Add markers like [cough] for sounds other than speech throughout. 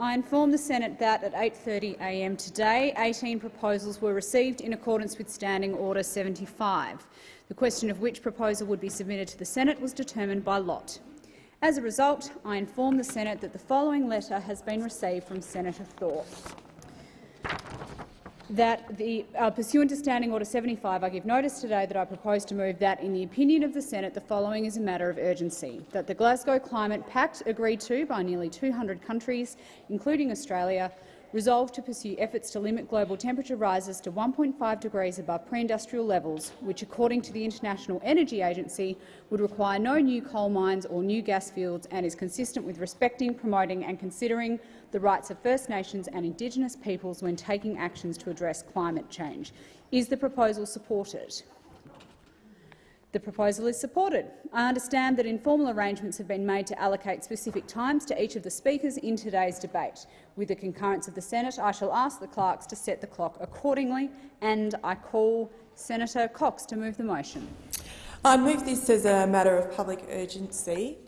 I inform the Senate that at 8.30am today, 18 proposals were received in accordance with Standing Order 75. The question of which proposal would be submitted to the Senate was determined by lot. As a result, I inform the Senate that the following letter has been received from Senator Thorpe that the, uh, pursuant to Standing Order 75, I give notice today that I propose to move that, in the opinion of the Senate, the following is a matter of urgency, that the Glasgow Climate Pact, agreed to by nearly 200 countries, including Australia, resolved to pursue efforts to limit global temperature rises to 1.5 degrees above pre-industrial levels, which, according to the International Energy Agency, would require no new coal mines or new gas fields and is consistent with respecting, promoting and considering the rights of First Nations and Indigenous peoples when taking actions to address climate change. Is the proposal supported? The proposal is supported. I understand that informal arrangements have been made to allocate specific times to each of the speakers in today's debate. With the concurrence of the Senate, I shall ask the clerks to set the clock accordingly, and I call Senator Cox to move the motion. I move this as a matter of public urgency.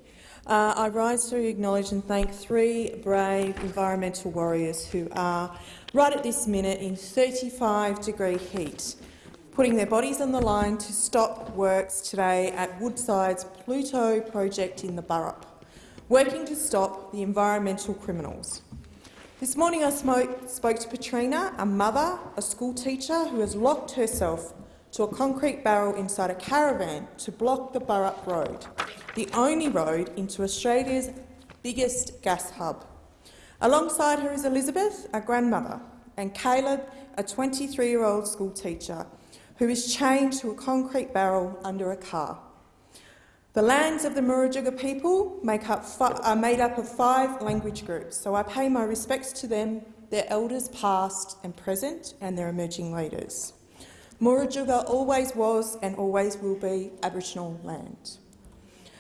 Uh, I rise to acknowledge and thank three brave environmental warriors who are, right at this minute, in 35-degree heat putting their bodies on the line to stop works today at Woodside's Pluto project in the Burrup, working to stop the environmental criminals. This morning I spoke to Patrina, a mother, a school teacher who has locked herself to a concrete barrel inside a caravan to block the Burrup Road, the only road into Australia's biggest gas hub. Alongside her is Elizabeth, a grandmother, and Caleb, a 23-year-old school teacher who is chained to a concrete barrel under a car. The lands of the Murujuga people up are made up of five language groups, so I pay my respects to them, their elders past and present, and their emerging leaders. Murujuga always was and always will be Aboriginal land.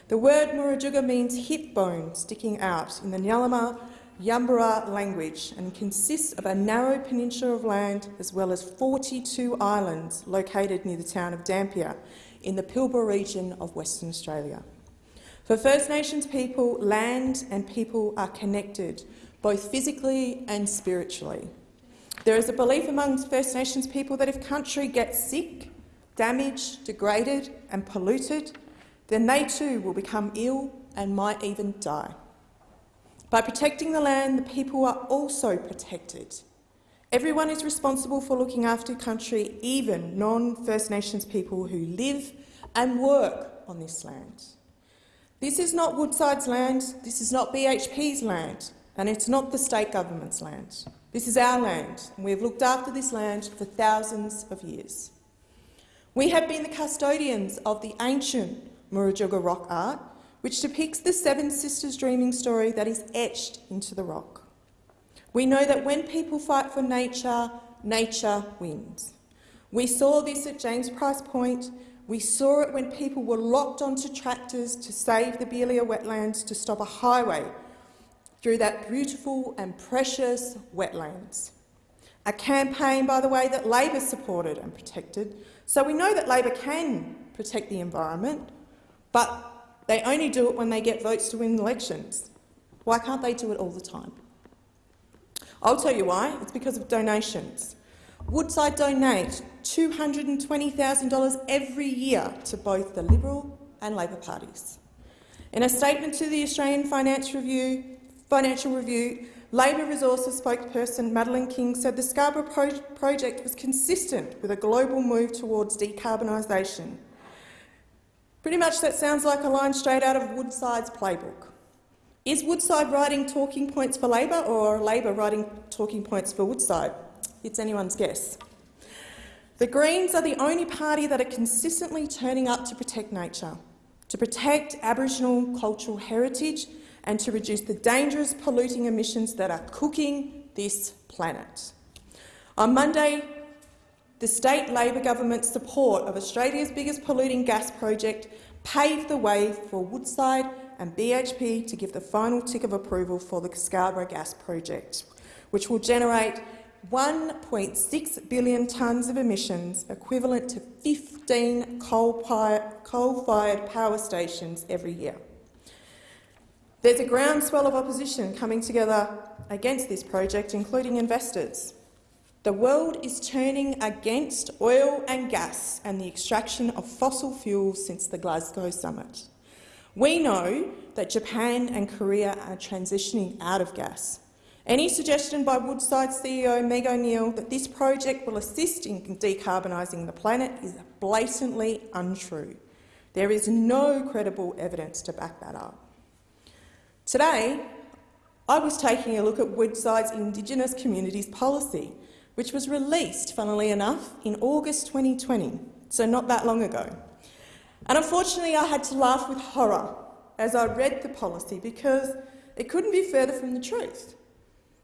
The word Murujuga means hip bone sticking out in the Ngarluma Yaburara language and consists of a narrow peninsula of land as well as 42 islands located near the town of Dampier in the Pilbara region of Western Australia. For First Nations people, land and people are connected, both physically and spiritually. There is a belief among First Nations people that if country gets sick, damaged, degraded and polluted, then they too will become ill and might even die. By protecting the land, the people are also protected. Everyone is responsible for looking after country, even non-First Nations people who live and work on this land. This is not Woodside's land, this is not BHP's land, and it's not the state government's land. This is our land, and we have looked after this land for thousands of years. We have been the custodians of the ancient Murujuga rock art, which depicts the Seven Sisters dreaming story that is etched into the rock. We know that when people fight for nature, nature wins. We saw this at James Price Point. We saw it when people were locked onto tractors to save the Beeliar wetlands to stop a highway through that beautiful and precious wetlands. A campaign, by the way, that Labor supported and protected. So we know that Labor can protect the environment, but they only do it when they get votes to win elections. Why can't they do it all the time? I'll tell you why. It's because of donations. Woodside donate $220,000 every year to both the Liberal and Labor parties. In a statement to the Australian Financial Review, Financial Review Labor Resources spokesperson Madeleine King said the Scarborough pro project was consistent with a global move towards decarbonisation Pretty much that sounds like a line straight out of Woodside's playbook. Is Woodside writing talking points for Labor or Labor writing talking points for Woodside? It's anyone's guess. The Greens are the only party that are consistently turning up to protect nature, to protect Aboriginal cultural heritage and to reduce the dangerous polluting emissions that are cooking this planet. On Monday, the state Labor government's support of Australia's biggest polluting gas project paved the way for Woodside and BHP to give the final tick of approval for the Scarborough gas project, which will generate 1.6 billion tonnes of emissions, equivalent to 15 coal-fired power stations every year. There's a groundswell of opposition coming together against this project, including investors. The world is turning against oil and gas and the extraction of fossil fuels since the Glasgow summit. We know that Japan and Korea are transitioning out of gas. Any suggestion by Woodside CEO Meg O'Neill that this project will assist in decarbonising the planet is blatantly untrue. There is no credible evidence to back that up. Today, I was taking a look at Woodside's Indigenous Communities Policy, which was released, funnily enough, in August 2020, so not that long ago. And unfortunately, I had to laugh with horror as I read the policy because it couldn't be further from the truth.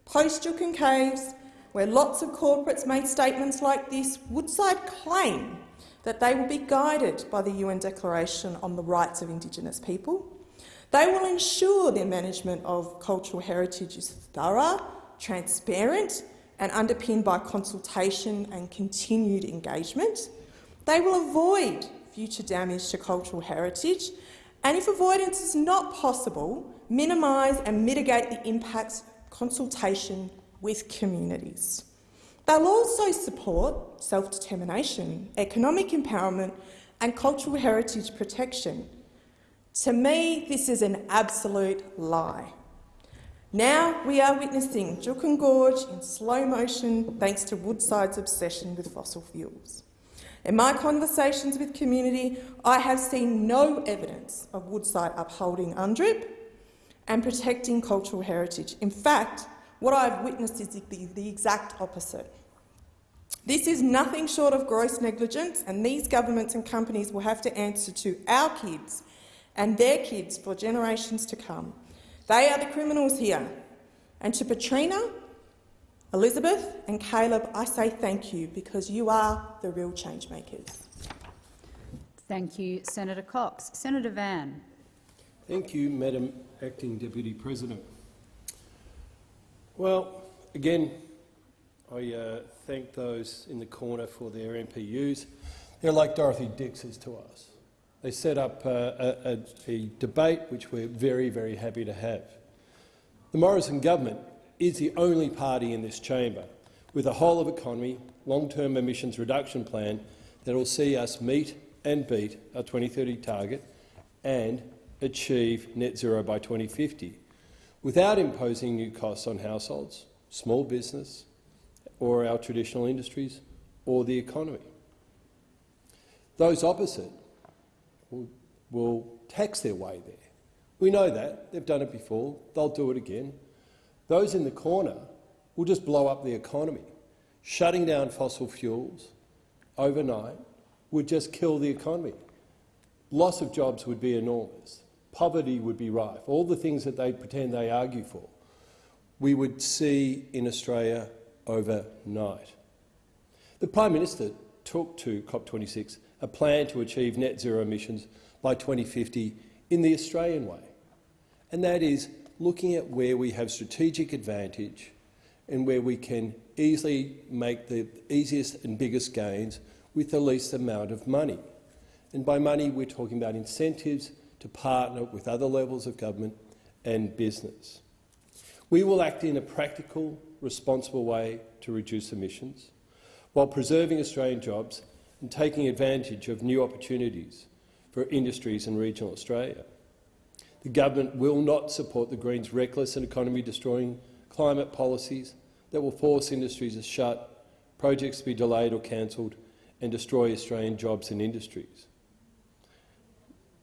Post Juukan Caves, where lots of corporates made statements like this, Woodside claim that they will be guided by the UN Declaration on the Rights of Indigenous People. They will ensure their management of cultural heritage is thorough, transparent and underpinned by consultation and continued engagement. They will avoid future damage to cultural heritage and, if avoidance is not possible, minimise and mitigate the impacts consultation with communities. They'll also support self-determination, economic empowerment and cultural heritage protection. To me, this is an absolute lie. Now we are witnessing Juukan Gorge in slow motion thanks to Woodside's obsession with fossil fuels. In my conversations with community, I have seen no evidence of Woodside upholding UNDRIP and protecting cultural heritage. In fact, what I've witnessed is the, the exact opposite. This is nothing short of gross negligence, and these governments and companies will have to answer to our kids and their kids for generations to come. They are the criminals here. And to Petrina, Elizabeth and Caleb, I say thank you because you are the real change makers. Thank you, Senator Cox. Senator Van. Thank you, Madam Acting Deputy President. Well, again, I uh, thank those in the corner for their MPUs. They're like Dorothy Dix's to us. They set up uh, a, a, a debate which we're very, very happy to have. The Morrison government is the only party in this chamber with a whole-of-economy, long-term emissions reduction plan that will see us meet and beat our 2030 target and achieve net zero by 2050 without imposing new costs on households, small business or our traditional industries or the economy. Those opposite will, will tax their way there. We know that. They've done it before. They'll do it again. Those in the corner will just blow up the economy. Shutting down fossil fuels overnight would just kill the economy. Loss of jobs would be enormous. Poverty would be rife. All the things that they pretend they argue for, we would see in Australia overnight. The Prime Minister took to COP26 a plan to achieve net zero emissions by 2050 in the Australian way, and that is looking at where we have strategic advantage and where we can easily make the easiest and biggest gains with the least amount of money. And by money, we're talking about incentives to partner with other levels of government and business. We will act in a practical, responsible way to reduce emissions while preserving Australian jobs and taking advantage of new opportunities for industries in regional Australia. The government will not support the Greens' reckless and economy-destroying climate policies that will force industries to shut, projects to be delayed or cancelled and destroy Australian jobs and industries.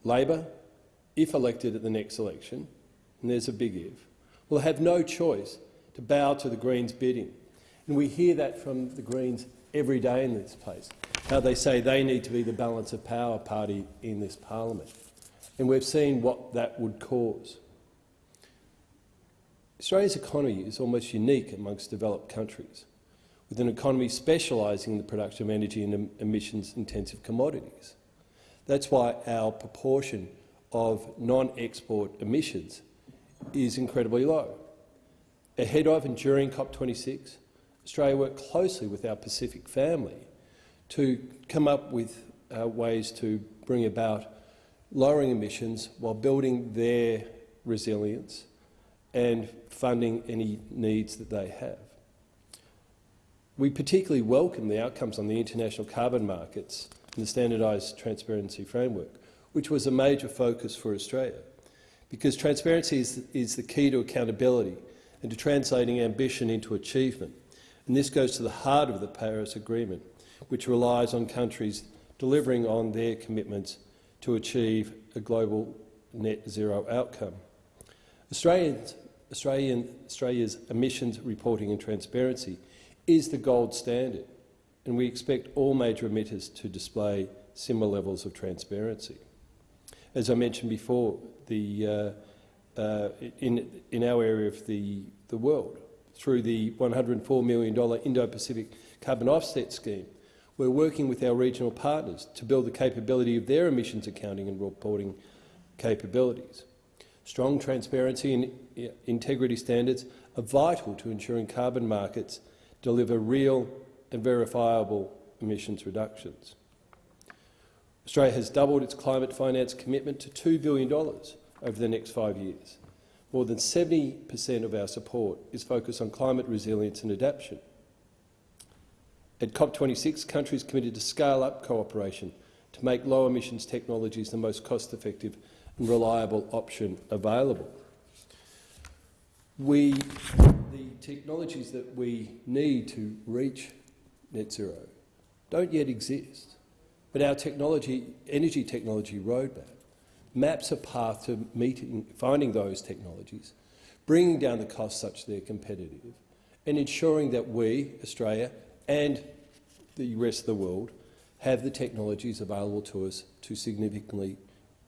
Labor, if elected at the next election, and there's a big if, will have no choice to bow to the Greens' bidding. And we hear that from the Greens every day in this place, how they say they need to be the balance of power party in this parliament and we've seen what that would cause. Australia's economy is almost unique amongst developed countries, with an economy specialising in the production of energy and emissions-intensive commodities. That's why our proportion of non-export emissions is incredibly low. Ahead of and during COP26, Australia worked closely with our Pacific family to come up with uh, ways to bring about lowering emissions while building their resilience and funding any needs that they have. We particularly welcome the outcomes on the international carbon markets and the standardised transparency framework, which was a major focus for Australia, because transparency is, is the key to accountability and to translating ambition into achievement. And this goes to the heart of the Paris Agreement, which relies on countries delivering on their commitments to achieve a global net zero outcome. Australians, Australian, Australia's emissions reporting and transparency is the gold standard, and we expect all major emitters to display similar levels of transparency. As I mentioned before, the, uh, uh, in, in our area of the, the world, through the $104 million Indo-Pacific Carbon Offset Scheme, we're working with our regional partners to build the capability of their emissions accounting and reporting capabilities. Strong transparency and integrity standards are vital to ensuring carbon markets deliver real and verifiable emissions reductions. Australia has doubled its climate finance commitment to $2 billion over the next five years. More than 70 per cent of our support is focused on climate resilience and adaptation. At COP26, countries committed to scale up cooperation to make low emissions technologies the most cost-effective and reliable option available. We, the technologies that we need to reach net zero don't yet exist, but our technology, energy technology roadmap maps a path to meeting, finding those technologies, bringing down the costs such that they're competitive, and ensuring that we, Australia, and the rest of the world have the technologies available to us to significantly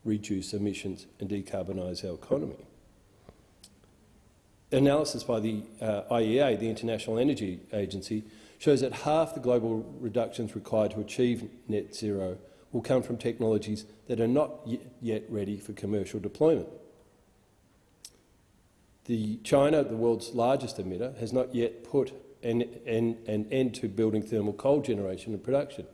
reduce emissions and decarbonise our economy. Analysis by the uh, IEA, the International Energy Agency, shows that half the global reductions required to achieve net zero will come from technologies that are not yet ready for commercial deployment. The China, the world's largest emitter, has not yet put an, an, an end to building thermal coal generation and production.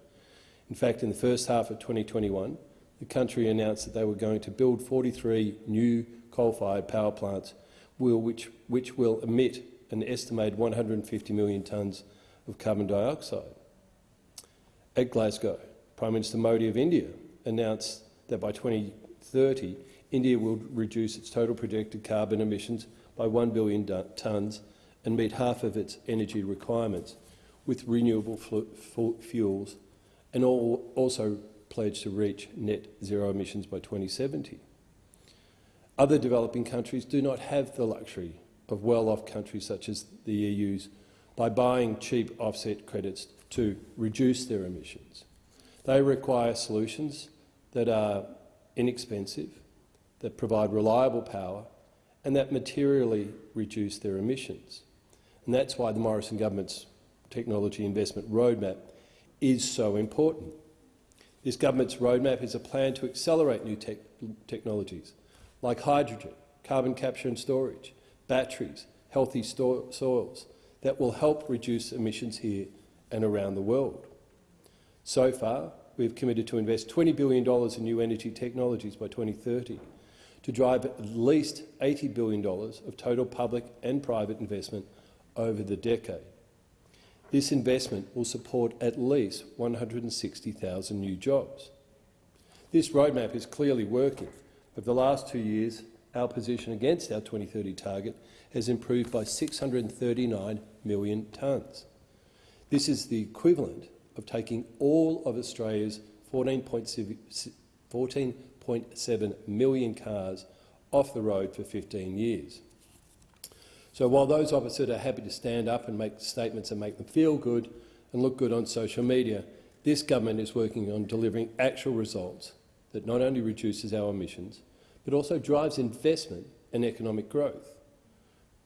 In fact, in the first half of 2021, the country announced that they were going to build 43 new coal-fired power plants which, which will emit an estimated 150 million tonnes of carbon dioxide. At Glasgow, Prime Minister Modi of India announced that by 2030 India will reduce its total projected carbon emissions by 1 billion tonnes and meet half of its energy requirements with renewable fuels and also pledge to reach net zero emissions by 2070. Other developing countries do not have the luxury of well-off countries such as the EU's by buying cheap offset credits to reduce their emissions. They require solutions that are inexpensive, that provide reliable power and that materially reduce their emissions. And that's why the Morrison government's technology investment roadmap is so important. This government's roadmap is a plan to accelerate new te technologies like hydrogen, carbon capture and storage, batteries, healthy soils that will help reduce emissions here and around the world. So far, we have committed to invest $20 billion in new energy technologies by 2030 to drive at least $80 billion of total public and private investment over the decade. This investment will support at least 160,000 new jobs. This roadmap is clearly working. Over the last two years, our position against our 2030 target has improved by 639 million tonnes. This is the equivalent of taking all of Australia's 14.7 million cars off the road for 15 years. So while those that are happy to stand up and make statements and make them feel good and look good on social media, this government is working on delivering actual results that not only reduces our emissions, but also drives investment and economic growth.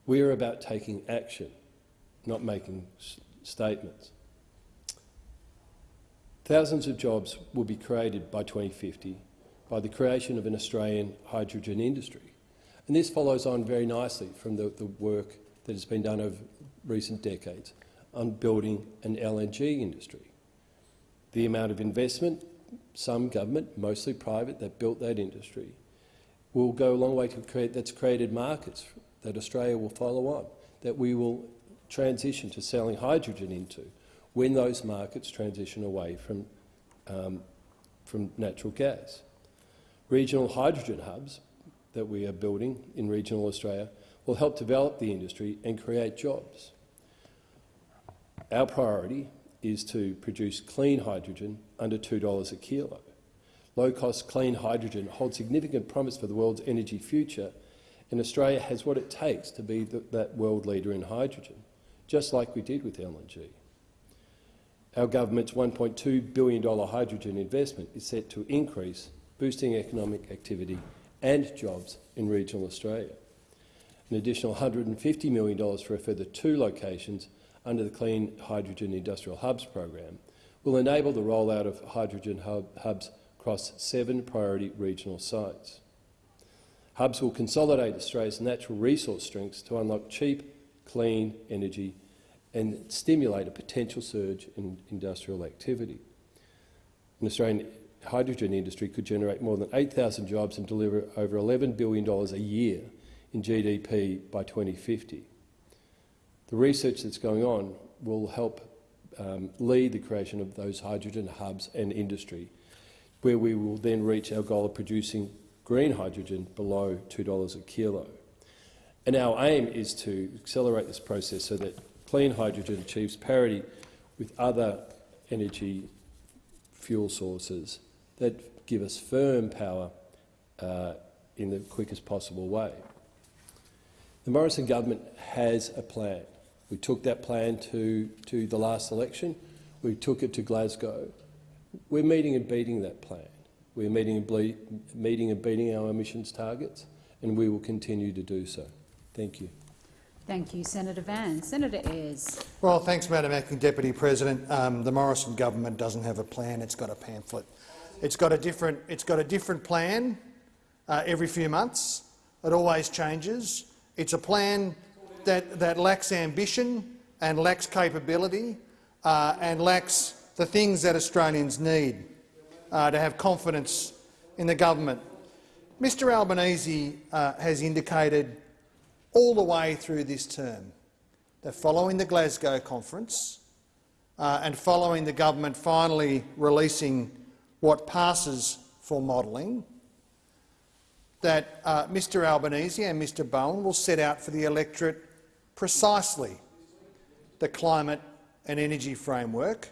We are about taking action, not making statements. Thousands of jobs will be created by 2050 by the creation of an Australian hydrogen industry. And this follows on very nicely from the, the work that has been done over recent decades on building an LNG industry. The amount of investment, some government, mostly private, that built that industry, will go a long way to create, that's created markets that Australia will follow on, that we will transition to selling hydrogen into when those markets transition away from, um, from natural gas. Regional hydrogen hubs that we are building in regional Australia will help develop the industry and create jobs. Our priority is to produce clean hydrogen under $2 a kilo. Low-cost clean hydrogen holds significant promise for the world's energy future, and Australia has what it takes to be the, that world leader in hydrogen, just like we did with LNG. Our government's $1.2 billion hydrogen investment is set to increase, boosting economic activity and jobs in regional Australia. An additional $150 million for a further two locations under the Clean Hydrogen Industrial Hubs program will enable the rollout of hydrogen hub hubs across seven priority regional sites. Hubs will consolidate Australia's natural resource strengths to unlock cheap, clean energy and stimulate a potential surge in industrial activity. An Australian hydrogen industry could generate more than 8,000 jobs and deliver over $11 billion a year in GDP by 2050. The research that's going on will help um, lead the creation of those hydrogen hubs and industry, where we will then reach our goal of producing green hydrogen below $2 a kilo. And our aim is to accelerate this process so that clean hydrogen achieves parity with other energy fuel sources that give us firm power uh, in the quickest possible way. The Morrison government has a plan. We took that plan to, to the last election. We took it to Glasgow. We're meeting and beating that plan. We're meeting and, meeting and beating our emissions targets, and we will continue to do so. Thank you. Thank you, Senator Van. Senator Ayres. Well, thanks, Madam Acting Deputy President. Um, the Morrison government doesn't have a plan; it's got a pamphlet. It's got a different. It's got a different plan uh, every few months. It always changes. It's a plan that, that lacks ambition and lacks capability uh, and lacks the things that Australians need uh, to have confidence in the government. Mr Albanese uh, has indicated all the way through this term that following the Glasgow conference uh, and following the government finally releasing what passes for modelling, that uh, Mr Albanese and Mr Bowen will set out for the electorate precisely the climate and energy framework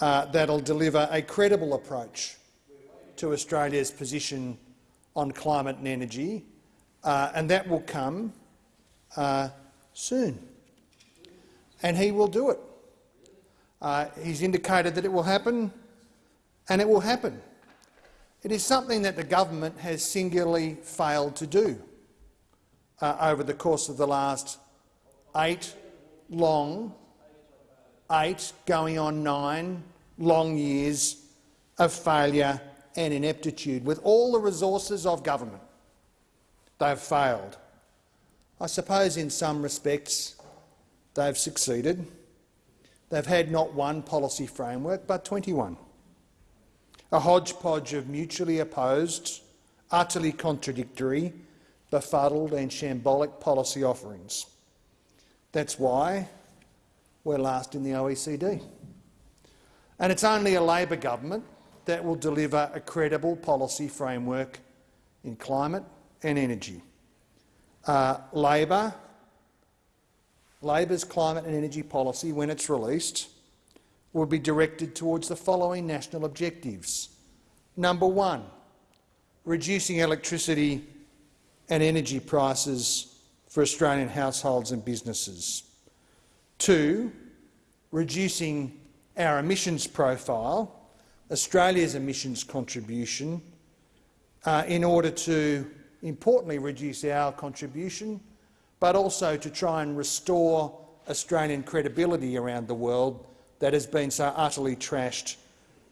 uh, that will deliver a credible approach to Australia's position on climate and energy uh, and that will come uh, soon. And he will do it. Uh, he's indicated that it will happen, and it will happen. It is something that the government has singularly failed to do uh, over the course of the last eight long, eight going on nine long years of failure and ineptitude. With all the resources of government, They've failed. I suppose in some respects they've succeeded. They've had not one policy framework but 21. A hodgepodge of mutually opposed, utterly contradictory, befuddled and shambolic policy offerings. That's why we're last in the OECD. And it's only a Labor government that will deliver a credible policy framework in climate, and energy. Uh, Labor, Labor's climate and energy policy, when it's released, will be directed towards the following national objectives. Number one, reducing electricity and energy prices for Australian households and businesses. Two, reducing our emissions profile, Australia's emissions contribution, uh, in order to importantly reduce our contribution, but also to try and restore Australian credibility around the world that has been so utterly trashed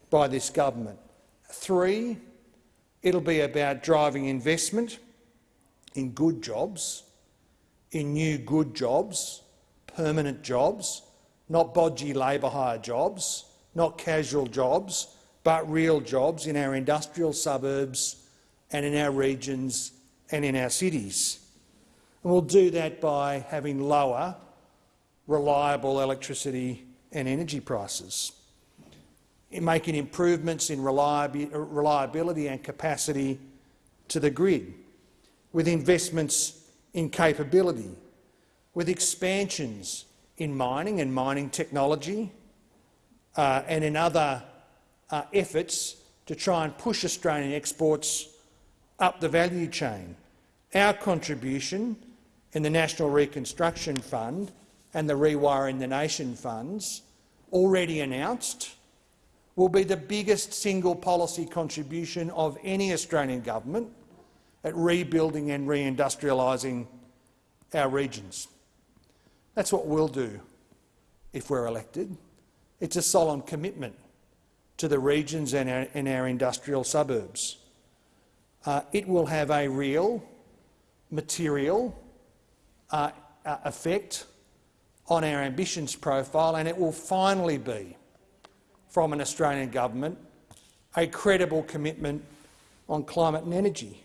by this government. Three, it'll be about driving investment in good jobs, in new good jobs, permanent jobs, not bodgy labour hire jobs, not casual jobs, but real jobs in our industrial suburbs and in our regions and in our cities. And we'll do that by having lower, reliable electricity and energy prices, in making improvements in reliability and capacity to the grid, with investments in capability, with expansions in mining and mining technology, uh, and in other uh, efforts to try and push Australian exports up the value chain. Our contribution in the National Reconstruction Fund and the Rewiring the Nation funds, already announced, will be the biggest single policy contribution of any Australian government at rebuilding and reindustrialising our regions. That's what we'll do if we're elected. It's a solemn commitment to the regions and our, and our industrial suburbs. Uh, it will have a real, material uh, uh, effect on our emissions profile, and it will finally be, from an Australian government, a credible commitment on climate and energy.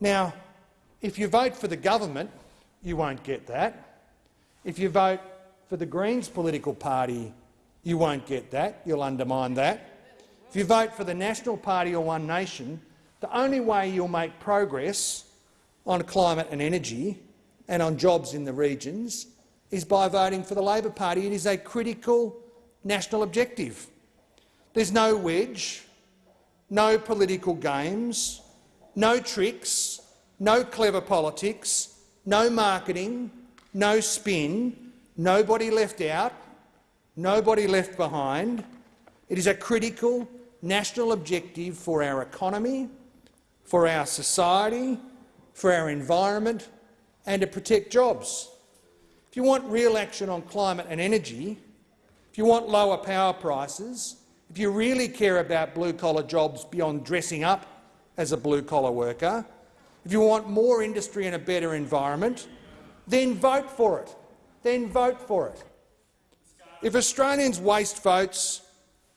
Now, if you vote for the government, you won't get that. If you vote for the Greens political party, you won't get that. You'll undermine that. If you vote for the National Party or One Nation, the only way you'll make progress on climate and energy and on jobs in the regions is by voting for the Labor Party. It is a critical national objective. There's no wedge, no political games, no tricks, no clever politics, no marketing, no spin, nobody left out, nobody left behind. It is a critical national objective for our economy, for our society, for our environment and to protect jobs. If you want real action on climate and energy, if you want lower power prices, if you really care about blue-collar jobs beyond dressing up as a blue-collar worker, if you want more industry and a better environment, then vote for it. Then vote for it. If Australians waste votes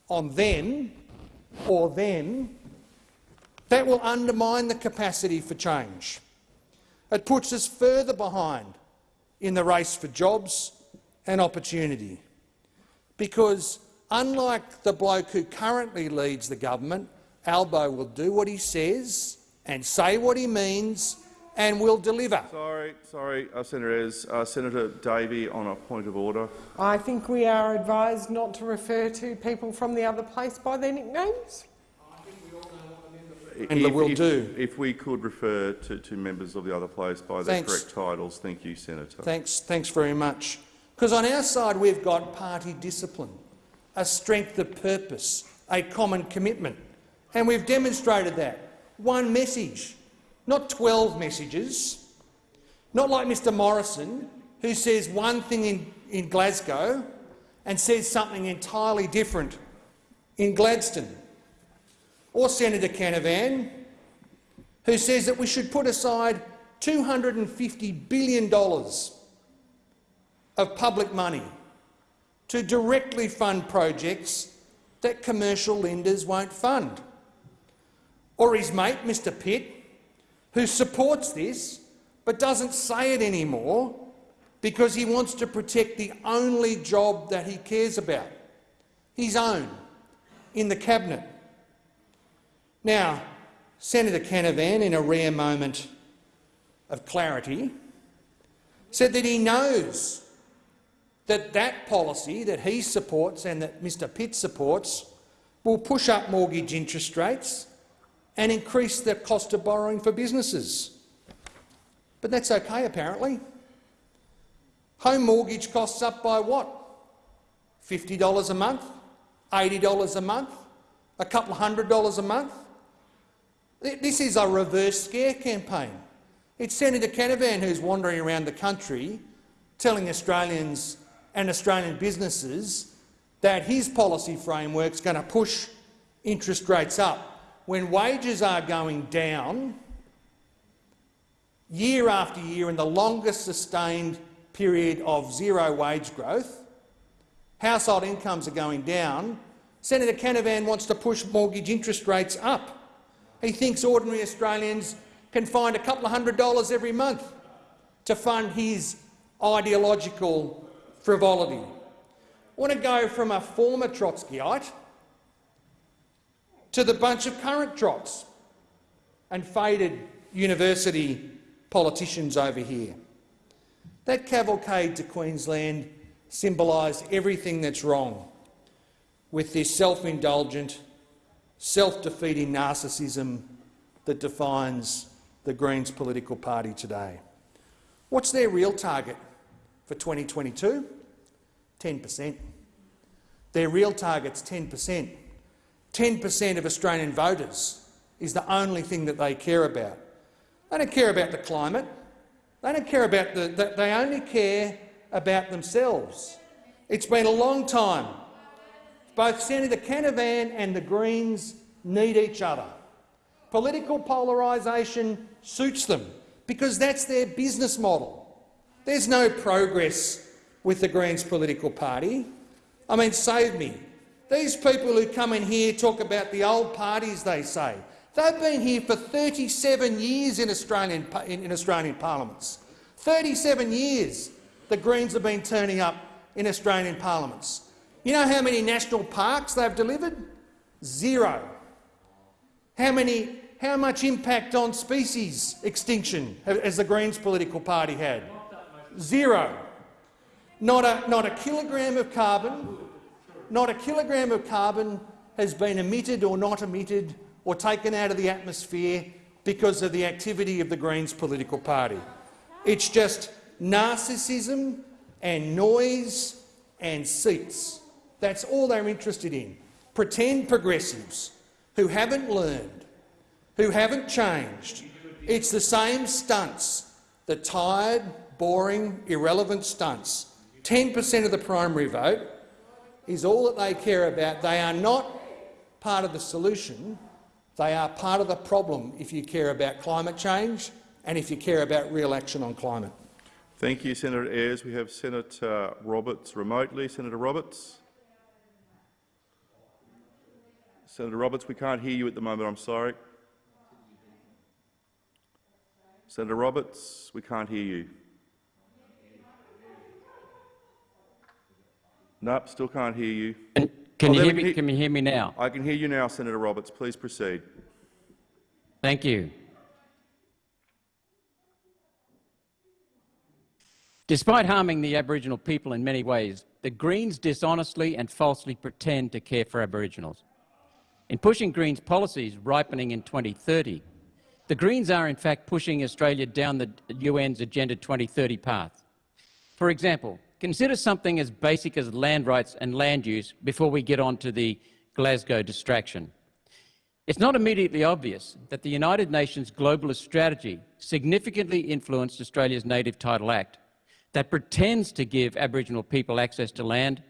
on them or them, that will undermine the capacity for change. It puts us further behind in the race for jobs and opportunity. Because unlike the bloke who currently leads the government, Albo will do what he says and say what he means and will deliver. Sorry, sorry, uh, Senator Ez. Uh, Senator Davey on a point of order. I think we are advised not to refer to people from the other place by their nicknames. And if, will if, do. If we could refer to, to members of the other place by their Thanks. correct titles, thank you, Senator. Thanks, thanks very much. Because on our side we've got party discipline, a strength of purpose, a common commitment, and we've demonstrated that. One message, not 12 messages, not like Mr Morrison, who says one thing in, in Glasgow and says something entirely different in Gladstone, or Senator Canavan, who says that we should put aside $250 billion of public money to directly fund projects that commercial lenders won't fund. Or his mate, Mr Pitt, who supports this but doesn't say it anymore because he wants to protect the only job that he cares about, his own, in the cabinet. Now, Senator Canavan, in a rare moment of clarity, said that he knows that that policy that he supports and that Mr Pitt supports will push up mortgage interest rates and increase the cost of borrowing for businesses. But that's okay, apparently. Home mortgage costs up by what? $50 a month? $80 a month? A couple of hundred dollars a month? This is a reverse scare campaign. It's Senator Canavan who's wandering around the country telling Australians and Australian businesses that his policy framework is going to push interest rates up when wages are going down year after year in the longest sustained period of zero wage growth, household incomes are going down, Senator Canavan wants to push mortgage interest rates up. He thinks ordinary Australians can find a couple of hundred dollars every month to fund his ideological frivolity. I want to go from a former Trotskyite to the bunch of current Trots and faded university politicians over here. That cavalcade to Queensland symbolised everything that's wrong with this self-indulgent, self-defeating narcissism that defines the Greens political party today. What's their real target for 2022? 10 per cent. Their real target's 10 per cent. 10 per cent of Australian voters is the only thing that they care about. They don't care about the climate. They don't care about the, the they only care about themselves. It's been a long time. Both Senator Canavan and the Greens need each other. Political polarisation suits them because that's their business model. There's no progress with the Greens political party. I mean, save me. These people who come in here talk about the old parties, they say. They've been here for 37 years in Australian, in, in Australian parliaments. 37 years the Greens have been turning up in Australian parliaments. You know how many national parks they've delivered? Zero. How, many, how much impact on species extinction has the Greens political party had? Zero. Not a, not a kilogram of carbon, not a kilogram of carbon has been emitted or not emitted or taken out of the atmosphere because of the activity of the Greens political party. It's just narcissism and noise and seats. That's all they're interested in. Pretend progressives who haven't learned, who haven't changed. It's the same stunts, the tired, boring, irrelevant stunts. 10 per cent of the primary vote is all that they care about. They are not part of the solution. They are part of the problem if you care about climate change and if you care about real action on climate. Thank you, Senator Ayres. We have Senator Roberts remotely. Senator Roberts. Senator Roberts, we can't hear you at the moment. I'm sorry. Senator Roberts, we can't hear you. Nope, still can't hear you. Can, Oh, you hear me? hear- Can you hear me now? I can hear you now, Senator Roberts. Please proceed. Thank you. Despite harming the Aboriginal people in many ways, the Greens dishonestly and falsely pretend to care for Aboriginals. In pushing Greens policies ripening in 2030, the Greens are in fact pushing Australia down the UN's Agenda 2030 path. For example, consider something as basic as land rights and land use before we get on to the Glasgow distraction. It's not immediately obvious that the United Nations globalist strategy significantly influenced Australia's Native Title Act that pretends to give Aboriginal people access to land,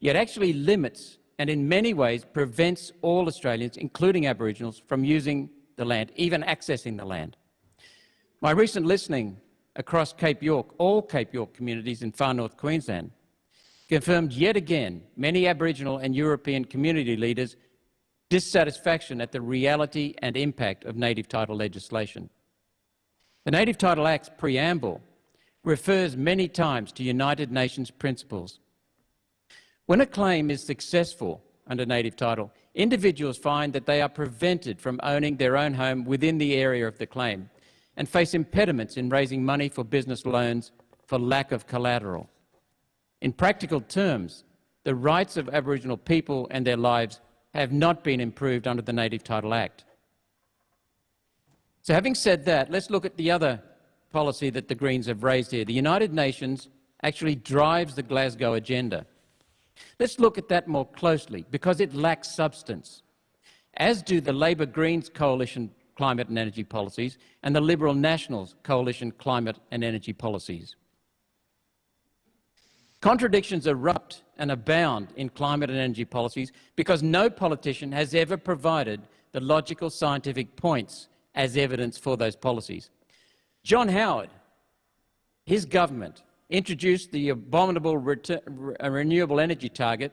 yet actually limits and in many ways prevents all Australians, including Aboriginals, from using the land, even accessing the land. My recent listening across Cape York, all Cape York communities in far north Queensland, confirmed yet again many Aboriginal and European community leaders' dissatisfaction at the reality and impact of native title legislation. The Native Title Act's preamble refers many times to United Nations principles. When a claim is successful under native title, individuals find that they are prevented from owning their own home within the area of the claim and face impediments in raising money for business loans for lack of collateral. In practical terms, the rights of Aboriginal people and their lives have not been improved under the Native Title Act. So having said that, let's look at the other policy that the Greens have raised here. The United Nations actually drives the Glasgow agenda. Let's look at that more closely because it lacks substance, as do the Labor Greens coalition climate and energy policies and the Liberal Nationals coalition climate and energy policies. Contradictions erupt and abound in climate and energy policies because no politician has ever provided the logical scientific points as evidence for those policies. John Howard, his government, introduced the abominable re- uh, renewable energy target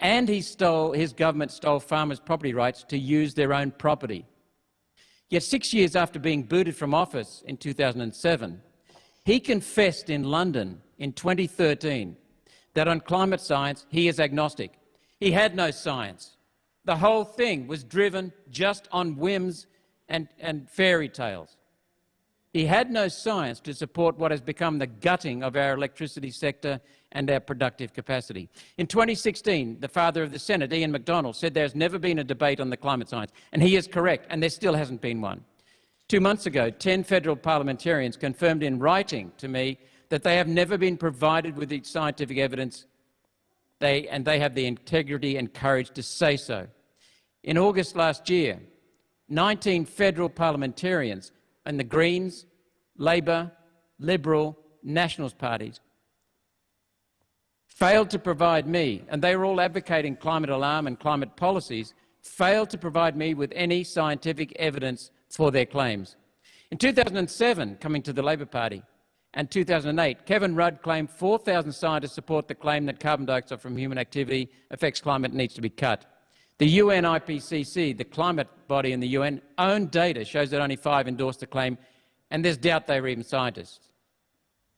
and he stole, his government stole farmers' property rights to use their own property. Yet six years after being booted from office in 2007, He confessed in London in 2013 that on climate science he is agnostic. He had no science. The whole thing was driven just on whims and, and fairy tales. He had no science to support what has become the gutting of our electricity sector and our productive capacity. In 2016, the father of the Senate, Ian MacDonald, said there's never been a debate on the climate science, and he is correct, and there still hasn't been one. Two months ago, 10 federal parliamentarians confirmed in writing to me that they have never been provided with the scientific evidence, they, and they have the integrity and courage to say so. In August last year, 19 federal parliamentarians and the Greens, Labor, Liberal, Nationals parties failed to provide me, and they were all advocating climate alarm and climate policies, failed to provide me with any scientific evidence for their claims. In 2007, coming to the Labor Party, and 2008, Kevin Rudd claimed 4,000 scientists support the claim that carbon dioxide from human activity affects climate and needs to be cut. The UN IPCC, the climate body in the UN, own data shows that only five endorsed the claim, and there's doubt they were even scientists.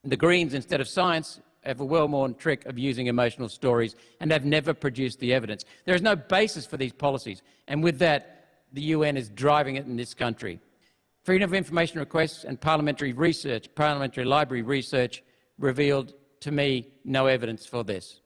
The Greens, instead of science, have a well-worn trick of using emotional stories and have never produced the evidence. There is no basis for these policies, and with that, the UN is driving it in this country. Freedom of information requests and parliamentary research, parliamentary library research revealed to me no evidence for this.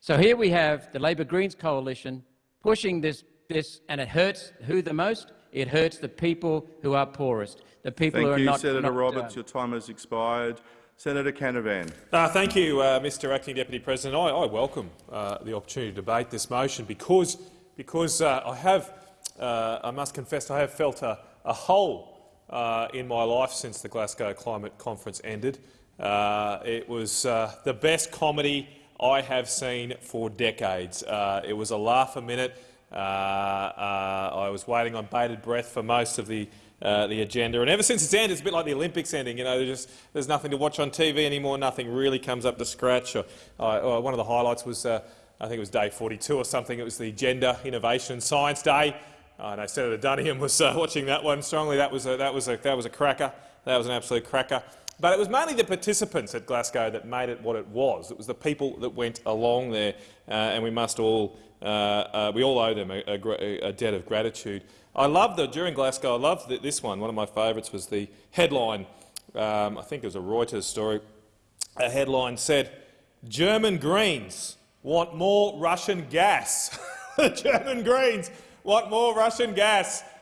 So here we have the Labor Greens coalition pushing this, this, and it hurts who the most? It hurts the people who are poorest, the people Thank who are you, not Senator not, Roberts. uh, Your time has expired. Senator Canavan. Uh, thank you, uh, Mr Acting Deputy President. I, I welcome uh, the opportunity to debate this motion because, because uh, I have, uh, I must confess, I have felt a, a hole uh, in my life since the Glasgow Climate Conference ended. Uh, it was uh, the best comedy I have seen for decades. Uh, it was a laugh a minute. Uh, uh, I was waiting on bated breath for most of the uh, the agenda, and ever since it's ended, it's a bit like the Olympics ending. You know, there's just there's nothing to watch on TV anymore. Nothing really comes up to scratch. Or, or one of the highlights was, uh, I think it was day 42 or something. It was the Gender Innovation and Science Day. I know Senator Duniam was uh, [laughs] watching that one strongly. That was a, that was a, that was a cracker. That was an absolute cracker. But it was mainly the participants at Glasgow that made it what it was. It was the people that went along there, uh, and we must all uh, uh, we all owe them a, a, a, debt of gratitude. I love the during Glasgow. I loved the, this one. One of my favourites was the headline. Um, I think it was a Reuters story. A headline said, "German Greens want more Russian gas." the [laughs] German Greens want more Russian gas. [laughs]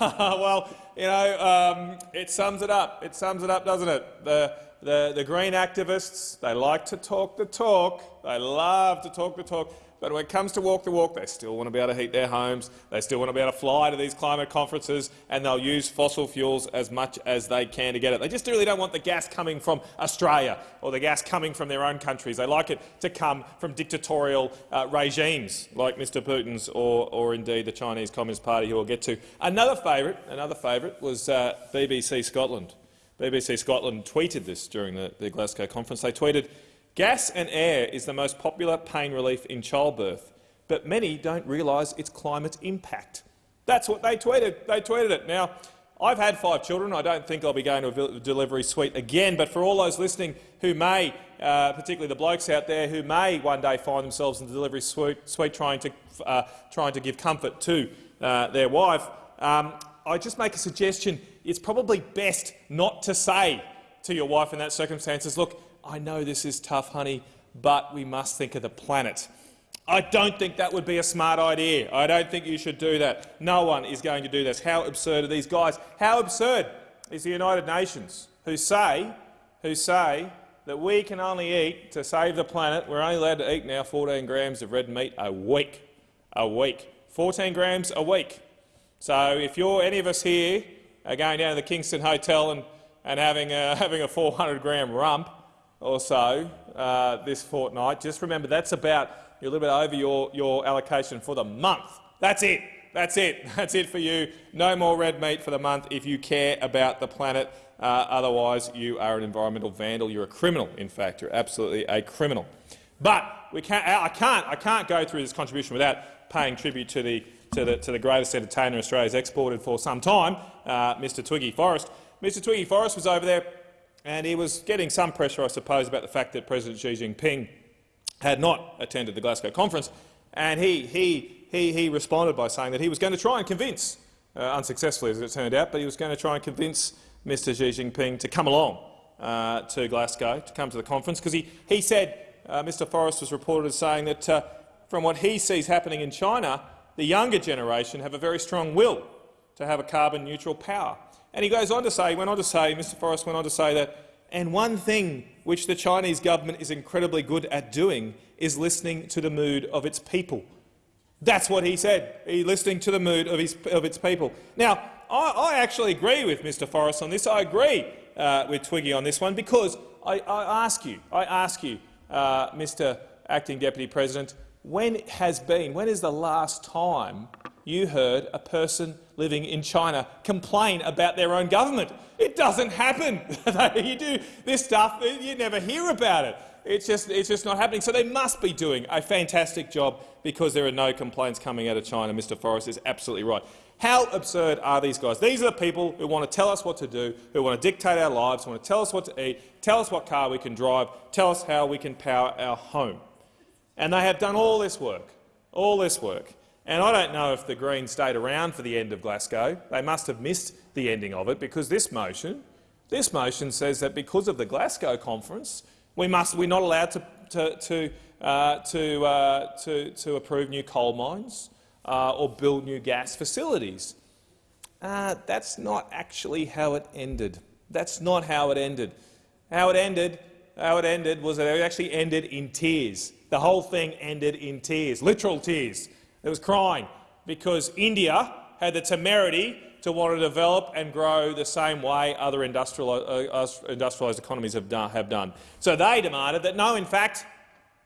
Well, you know, um, it sums it up. It sums it up, doesn't it? The, the, the green activists, they like to talk the talk. They love to talk the talk. But when it comes to walk the walk, they still want to be able to heat their homes, they still want to be able to fly to these climate conferences, and they'll use fossil fuels as much as they can to get it. They just really don't want the gas coming from Australia or the gas coming from their own countries. They like it to come from dictatorial uh, regimes like Mr Putin's or, or indeed the Chinese Communist Party, who we'll get to. Another favourite, another favourite was uh, BBC Scotland. BBC Scotland tweeted this during the, the Glasgow conference. They tweeted, Gas and air is the most popular pain relief in childbirth, but many don't realise its climate impact. That's what they tweeted. They tweeted it. Now, I've had five children. I don't think I'll be going to a delivery suite again, but for all those listening who may, uh, particularly the blokes out there, who may one day find themselves in the delivery suite, suite trying, to, uh, trying to give comfort to uh, their wife, um, I just make a suggestion. It's probably best not to say to your wife in that circumstances, look, I know this is tough, honey, but we must think of the planet. I don't think that would be a smart idea. I don't think you should do that. No one is going to do this. How absurd are these guys? How absurd is the United Nations, who say, who say that we can only eat, to save the planet, we're only allowed to eat now 14 grams of red meat a week. A week. 14 grams a week. So if you're any of us here are going down to the Kingston Hotel and, and having, a, [laughs] having a 400 gram rump, or so uh, this fortnight. Just remember that's about you're a little bit over your, your allocation for the month. That's it. That's it. [laughs] That's it for you. No more red meat for the month if you care about the planet. Uh, otherwise, you are an environmental vandal. You're a criminal, in fact. You're absolutely a criminal. But we can't, I, can't, I can't go through this contribution without paying tribute to the, to the, to the greatest entertainer Australia's exported for some time, uh, Mr Twiggy Forrest. Mr Twiggy Forrest was over there and he was getting some pressure, I suppose, about the fact that President Xi Jinping had not attended the Glasgow conference, and he, he, he, he responded by saying that he was going to try and convince, uh, unsuccessfully as it turned out, but he was going to try and convince Mr Xi Jinping to come along uh, to Glasgow, to come to the conference, because he, he said, uh, Mr Forrest was reported as saying that uh, from what he sees happening in China, the younger generation have a very strong will to have a carbon-neutral power. And he goes on to say, he went on to say, Mr Forrest went on to say that, and one thing which the Chinese government is incredibly good at doing is listening to the mood of its people. That's what he said, he listening to the mood of, his, of its people. Now, I, I actually agree with Mr Forrest on this. I agree uh, with Twiggy on this one because I, I ask you, I ask you, uh, Mr Acting Deputy President, when has been, when is the last time you heard a person living in China complain about their own government? It doesn't happen. [laughs] you do this stuff, you never hear about it. It's just, it's just not happening. So they must be doing a fantastic job because there are no complaints coming out of China. Mr Forrest is absolutely right. How absurd are these guys? These are the people who want to tell us what to do, who want to dictate our lives, who want to tell us what to eat, tell us what car we can drive, tell us how we can power our home. And they have done all this work, all this work. And I don't know if the Greens stayed around for the end of Glasgow. They must have missed the ending of it because this motion, this motion says that because of the Glasgow conference, we must, we're not allowed to, to, to, uh, to, uh, to, to approve new coal mines uh, or build new gas facilities. Uh, that's not actually how it ended. That's not how it ended. How it ended, how it ended was that it actually ended in tears. The whole thing ended in tears, literal tears. It was crying because India had the temerity to want to develop and grow the same way other industrial, uh, industrialised economies have done, have done. So they demanded that no, in fact,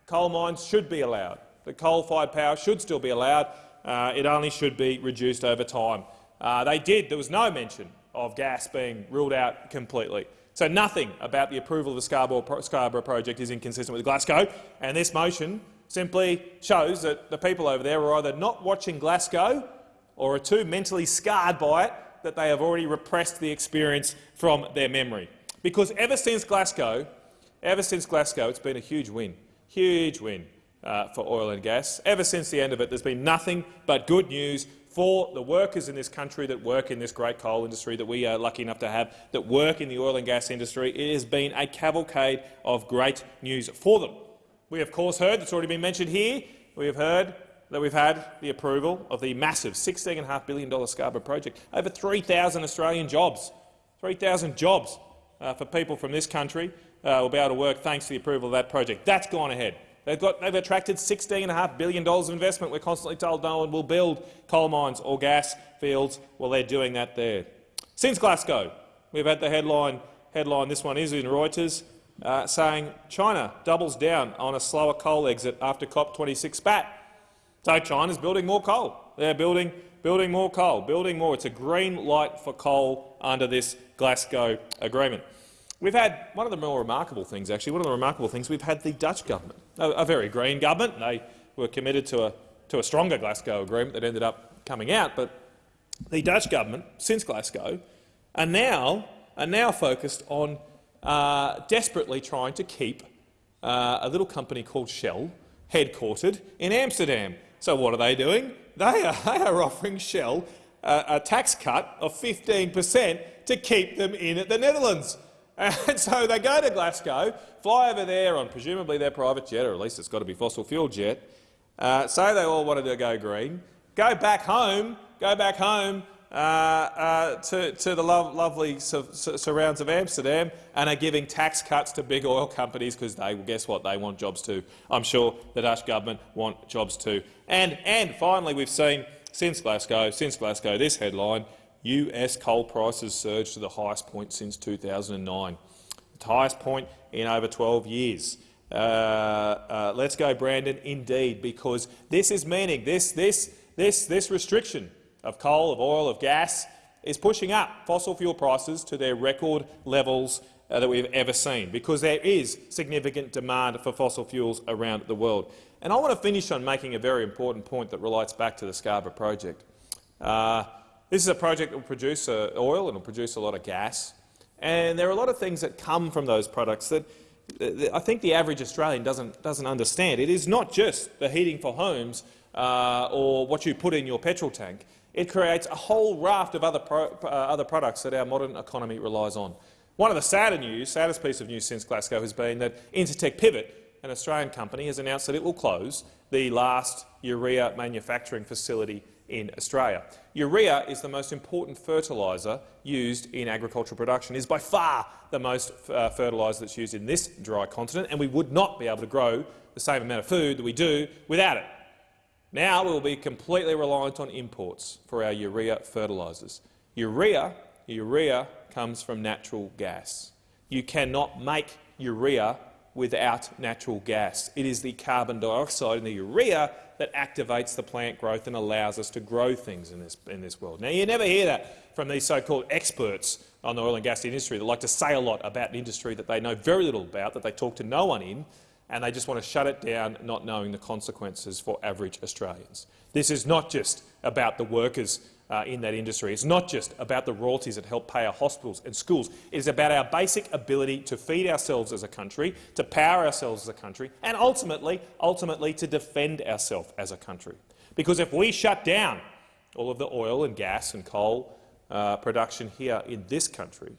coal mines should be allowed. The coal-fired power should still be allowed. Uh, it only should be reduced over time. Uh, they did. There was no mention of gas being ruled out completely. So nothing about the approval of the Scarborough, Scarborough project is inconsistent with Glasgow, and this motion simply shows that the people over there are either not watching Glasgow or are too mentally scarred by it that they have already repressed the experience from their memory. Because ever since Glasgow, ever since Glasgow, it's been a huge win, huge win uh, for oil and gas. Ever since the end of it, there's been nothing but good news for the workers in this country that work in this great coal industry that we are lucky enough to have, that work in the oil and gas industry. It has been a cavalcade of great news for them. We, of course, heard, it's already been mentioned here, we have heard that we've had the approval of the massive $16.5 billion Scarborough project. Over 3,000 Australian jobs, 3,000 jobs uh, for people from this country uh, will be able to work thanks to the approval of that project. That's gone ahead. They've, got, they've attracted $16.5 billion of investment. We're constantly told no one will build coal mines or gas fields. Well, they're doing that there. Since Glasgow, we've had the headline, headline this one is in Reuters, uh, saying China doubles down on a slower coal exit after COP26 spat. So China's building more coal. They're building, building more coal, building more. It's a green light for coal under this Glasgow agreement. We've had one of the more remarkable things, actually, one of the remarkable things, we've had the Dutch government, a, a very green government. They were committed to a, to a stronger Glasgow agreement that ended up coming out. But the Dutch government, since Glasgow, are now, are now focused on uh, desperately trying to keep uh, a little company called Shell headquartered in Amsterdam. So what are they doing? They are, [laughs] they are offering Shell a, a tax cut of 15 per cent to keep them in at the Netherlands. [laughs] And so they go to Glasgow, fly over there on presumably their private jet, or at least it's got to be fossil fuel jet, uh, say they all wanted to go green, go back home, go back home uh, uh, to, to, the lo lovely su surrounds of Amsterdam and are giving tax cuts to big oil companies because they, guess what, they want jobs too. I'm sure the Dutch government want jobs too. And, and finally, we've seen since Glasgow, since Glasgow, this headline, US coal prices surged to the highest point since 2009, the highest point in over 12 years. Uh, uh, let's go, Brandon, indeed, because this is meaning, this, this, this, this restriction of coal, of oil, of gas is pushing up fossil fuel prices to their record levels uh, that we've ever seen, because there is significant demand for fossil fuels around the world. And I want to finish on making a very important point that relates back to the Scarborough project. Uh, this is a project that will produce uh, oil and will produce a lot of gas. And there are a lot of things that come from those products that I think the average Australian doesn't, doesn't understand. It is not just the heating for homes uh, or what you put in your petrol tank. It creates a whole raft of other, pro uh, other products that our modern economy relies on. One of the sadder news, saddest piece of news since Glasgow has been that Incitec Pivot, an Australian company, has announced that it will close the last urea manufacturing facility in Australia. Urea is the most important fertiliser used in agricultural production. It is by far the most uh, fertiliser that's used in this dry continent, and we would not be able to grow the same amount of food that we do without it. Now we will be completely reliant on imports for our urea fertilisers. Urea, urea comes from natural gas. You cannot make urea without natural gas. It is the carbon dioxide in the urea that activates the plant growth and allows us to grow things in this, in this world. Now, you never hear that from these so-called experts on the oil and gas industry that like to say a lot about an industry that they know very little about, that they talk to no one in, and they just want to shut it down, not knowing the consequences for average Australians. This is not just about the workers uh, in that industry. It's not just about the royalties that help pay our hospitals and schools. It is about our basic ability to feed ourselves as a country, to power ourselves as a country, and ultimately, ultimately to defend ourselves as a country. Because if we shut down all of the oil and gas and coal uh, production here in this country,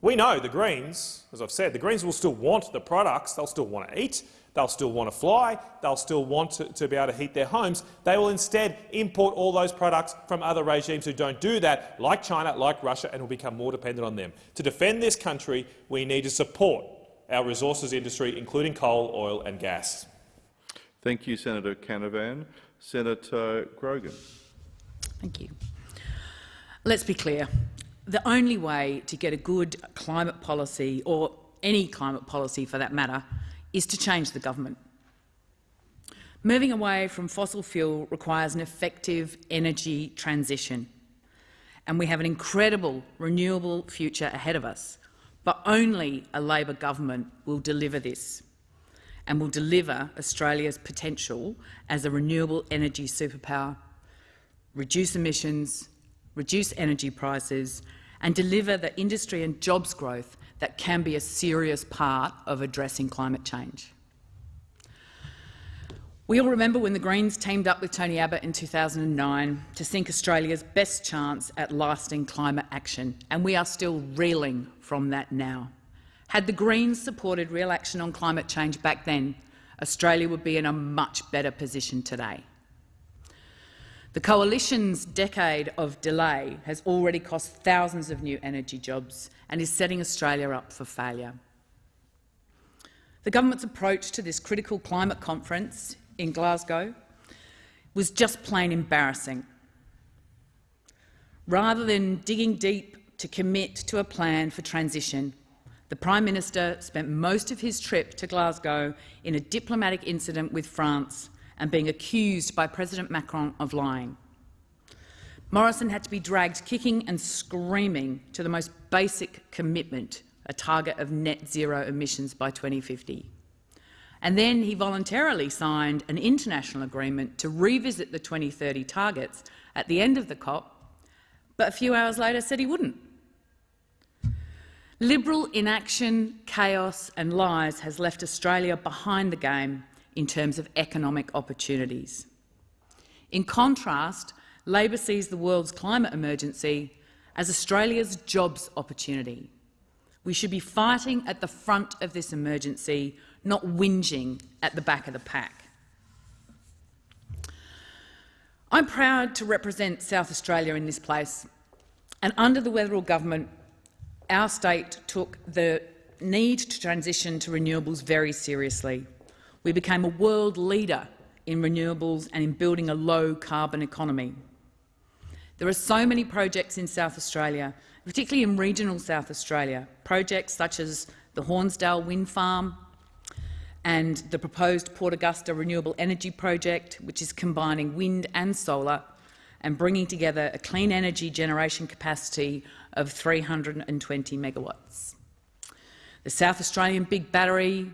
we know the Greens, as I've said, the Greens will still want the products, they'll still want to eat, they'll still want to fly, they'll still want to, to, be able to heat their homes. They will instead import all those products from other regimes who don't do that, like China, like Russia, and will become more dependent on them. To defend this country, we need to support our resources industry, including coal, oil and gas. Thank you, Senator Canavan. Senator Grogan. Thank you. Let's be clear the only way to get a good climate policy, or any climate policy for that matter, is to change the government. Moving away from fossil fuel requires an effective energy transition, and we have an incredible renewable future ahead of us. But only a Labor government will deliver this and will deliver Australia's potential as a renewable energy superpower, reduce emissions, reduce energy prices and deliver the industry and jobs growth that can be a serious part of addressing climate change. We all remember when the Greens teamed up with Tony Abbott in 2009 to sink Australia's best chance at lasting climate action, and we are still reeling from that now. Had the Greens supported real action on climate change back then, Australia would be in a much better position today. The Coalition's decade of delay has already cost thousands of new energy jobs and is setting Australia up for failure. The government's approach to this critical climate conference in Glasgow was just plain embarrassing. Rather than digging deep to commit to a plan for transition, the Prime Minister spent most of his trip to Glasgow in a diplomatic incident with France and being accused by President Macron of lying. Morrison had to be dragged kicking and screaming to the most basic commitment, a target of net zero emissions by 2050. And then he voluntarily signed an international agreement to revisit the 2030 targets at the end of the COP, but a few hours later said he wouldn't. Liberal inaction, chaos and lies has left Australia behind the game in terms of economic opportunities. In contrast, Labor sees the world's climate emergency as Australia's jobs opportunity. We should be fighting at the front of this emergency, not whinging at the back of the pack. I'm proud to represent South Australia in this place, and under the Weatherill government, our state took the need to transition to renewables very seriously. We became a world leader in renewables and in building a low-carbon economy. There are so many projects in South Australia, particularly in regional South Australia, projects such as the Hornsdale Wind Farm and the proposed Port Augusta Renewable Energy Project, which is combining wind and solar and bringing together a clean energy generation capacity of 320 megawatts. The South Australian Big Battery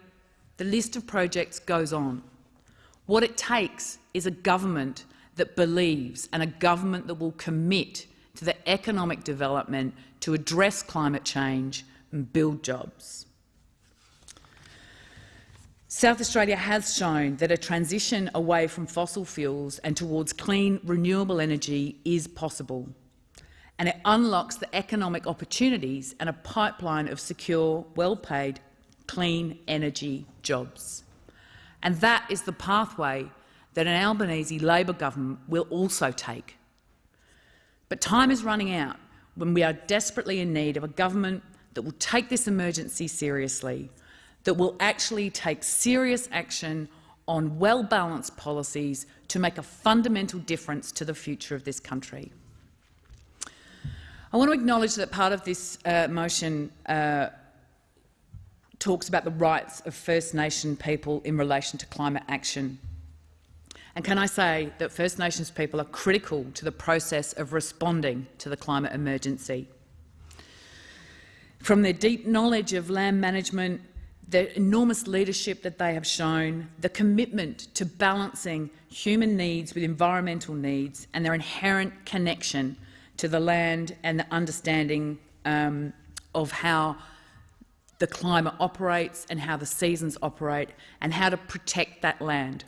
the list of projects goes on. What it takes is a government that believes and a government that will commit to the economic development to address climate change, and build jobs. South Australia has shown that a transition away from fossil fuels and towards clean, renewable energy is possible, and it unlocks the economic opportunities and a pipeline of secure, well-paid, clean energy jobs. And that is the pathway that an Albanese Labor government will also take. But time is running out when we are desperately in need of a government that will take this emergency seriously, that will actually take serious action on well-balanced policies to make a fundamental difference to the future of this country. I want to acknowledge that part of this uh, motion uh, talks about the rights of First Nation people in relation to climate action. And can I say that First Nations people are critical to the process of responding to the climate emergency. From their deep knowledge of land management, the enormous leadership that they have shown, the commitment to balancing human needs with environmental needs and their inherent connection to the land and the understanding um, of how the climate operates and how the seasons operate and how to protect that land.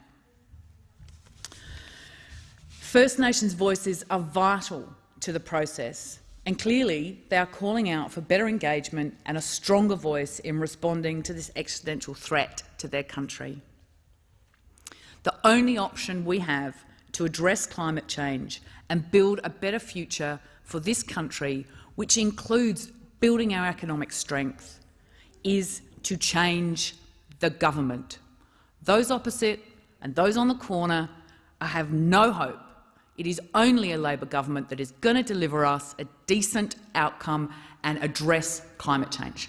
First Nations voices are vital to the process and clearly, they are calling out for better engagement and a stronger voice in responding to this existential threat to their country. The only option we have to address climate change and build a better future for this country, which includes building our economic strength, is to change the government. Those opposite and those on the corner have no hope it is only a Labor government that is going to deliver us a decent outcome and address climate change.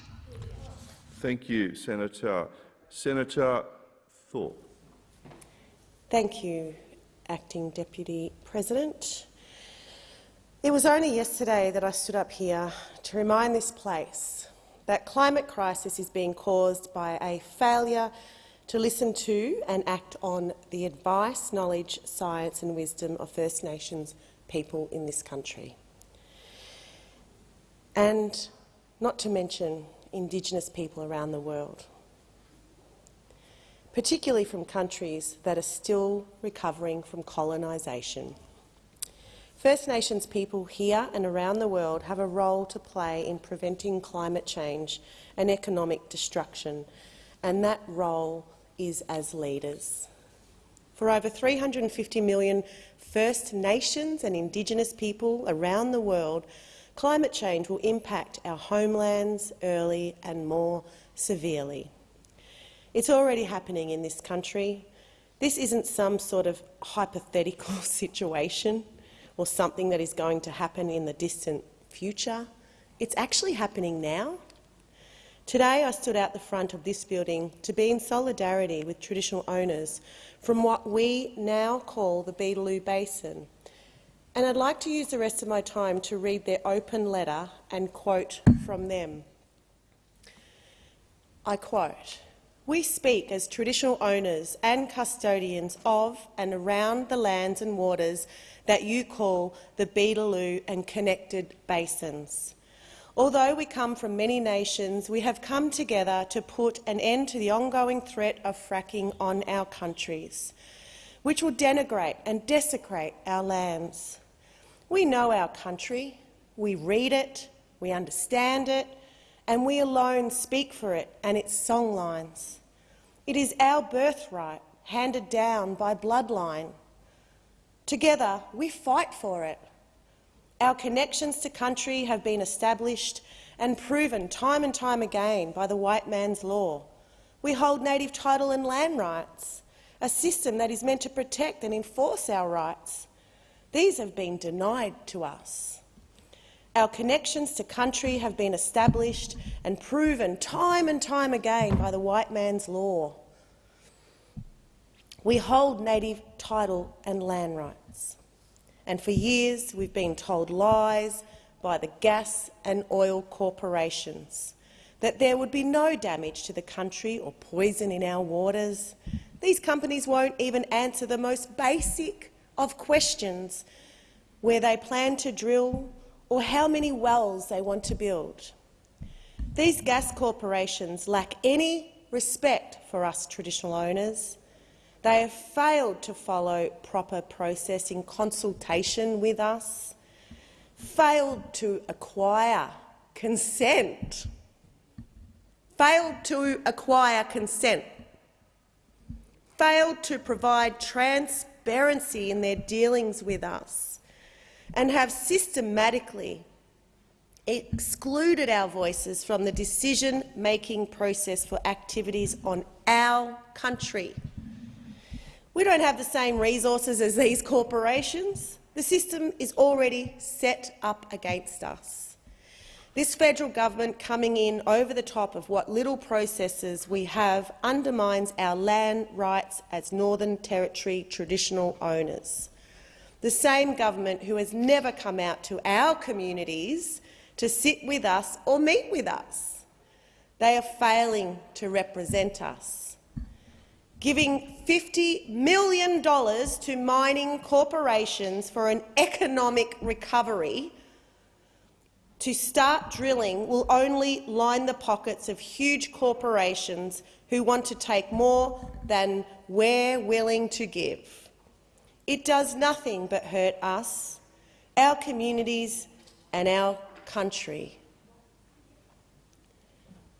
Thank you, Senator. Senator Thorpe. Thank you, Acting Deputy President. It was only yesterday that I stood up here to remind this place that climate crisis is being caused by a failure to listen to and act on the advice, knowledge, science and wisdom of First Nations people in this country. And not to mention Indigenous people around the world, particularly from countries that are still recovering from colonisation. First Nations people here and around the world have a role to play in preventing climate change and economic destruction, and that role is as leaders. For over 350 million First Nations and Indigenous people around the world, climate change will impact our homelands early and more severely. It's already happening in this country. This isn't some sort of hypothetical [laughs] situation or something that is going to happen in the distant future. It's actually happening now. Today I stood out the front of this building to be in solidarity with traditional owners from what we now call the Beetaloo Basin. And I'd like to use the rest of my time to read their open letter and quote from them. I quote, we speak as traditional owners and custodians of and around the lands and waters that you call the Beetaloo and connected basins. Although we come from many nations, we have come together to put an end to the ongoing threat of fracking on our countries, which will denigrate and desecrate our lands. We know our country, we read it, we understand it, and we alone speak for it and its songlines. It is our birthright, handed down by bloodline. Together, we fight for it. Our connections to country have been established and proven time and time again by the white man's law. We hold native title and land rights, a system that is meant to protect and enforce our rights. These have been denied to us. Our connections to country have been established and proven time and time again by the white man's law. We hold native title and land rights and for years we've been told lies by the gas and oil corporations that there would be no damage to the country or poison in our waters. These companies won't even answer the most basic of questions where they plan to drill or how many wells they want to build. These gas corporations lack any respect for us traditional owners. They have failed to follow proper process in consultation with us, failed to acquire consent, failed to acquire consent, failed to provide transparency in their dealings with us, and have systematically excluded our voices from the decision-making process for activities on our country. We don't have the same resources as these corporations. The system is already set up against us. This federal government coming in over the top of what little processes we have undermines our land rights as Northern Territory traditional owners. The same government who has never come out to our communities to sit with us or meet with us. They are failing to represent us. Giving $50 million to mining corporations for an economic recovery to start drilling will only line the pockets of huge corporations who want to take more than we're willing to give. It does nothing but hurt us, our communities and our country.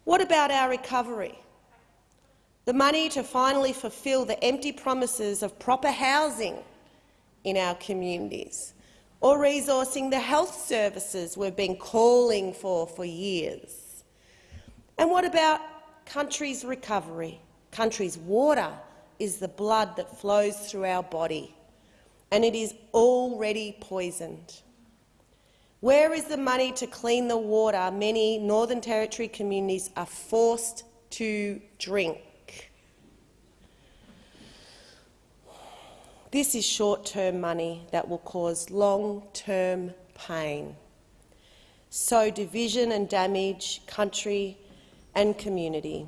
What about our recovery? The money to finally fulfil the empty promises of proper housing in our communities, or resourcing the health services we've been calling for for years. And what about country's recovery? Country's water is the blood that flows through our body, and it is already poisoned. Where is the money to clean the water many Northern Territory communities are forced to drink? This is short-term money that will cause long-term pain. Sow division and damage country and community.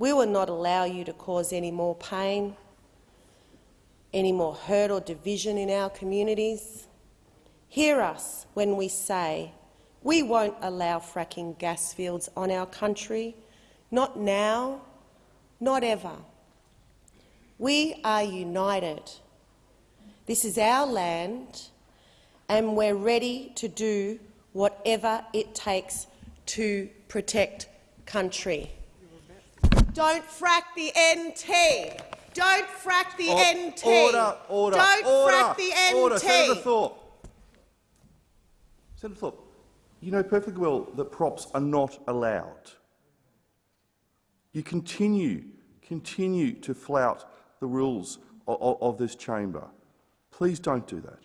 We will not allow you to cause any more pain, any more hurt or division in our communities. Hear us when we say we won't allow fracking gas fields on our country, not now, not ever. We are united. This is our land, and we're ready to do whatever it takes to protect country. Don't frack the NT. Don't frack the NT. Order, order, Don't order, frack the NT. Order. Senator Thorpe. Senator Thorpe, you know perfectly well that props are not allowed. You continue, continue to flout the rules of, of, of this chamber. Please don't do that.